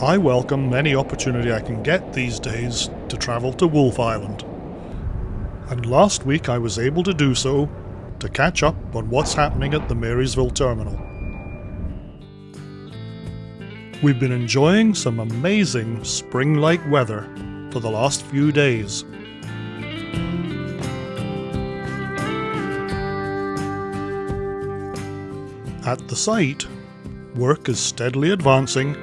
I welcome any opportunity I can get these days to travel to Wolfe Island. And last week I was able to do so to catch up on what's happening at the Marysville terminal. We've been enjoying some amazing spring like weather for the last few days. At the site, work is steadily advancing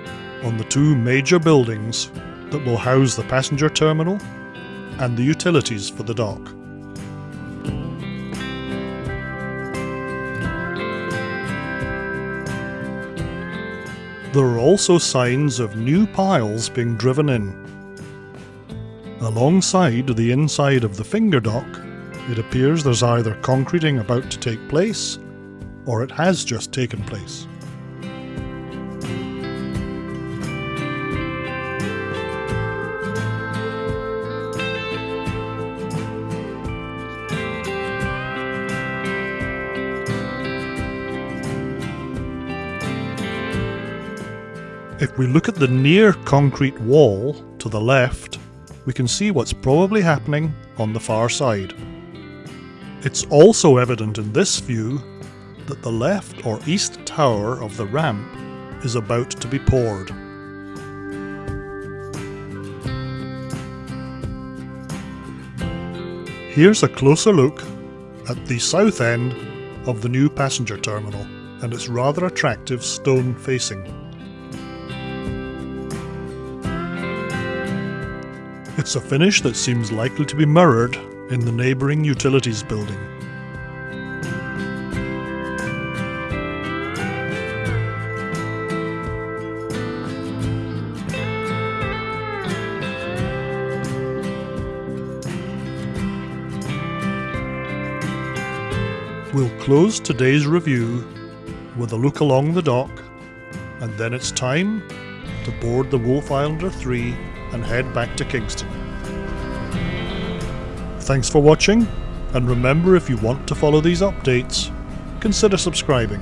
on the two major buildings that will house the passenger terminal and the utilities for the dock. There are also signs of new piles being driven in. Alongside the inside of the finger dock, it appears there's either concreting about to take place, or it has just taken place. If we look at the near concrete wall to the left, we can see what's probably happening on the far side. It's also evident in this view that the left or east tower of the ramp is about to be poured. Here's a closer look at the south end of the new passenger terminal and its rather attractive stone facing. It's a finish that seems likely to be mirrored in the neighbouring utilities building. We'll close today's review with a look along the dock, and then it's time to board the Wolfe Islander 3 and head back to Kingston. Thanks for watching, and remember if you want to follow these updates, consider subscribing.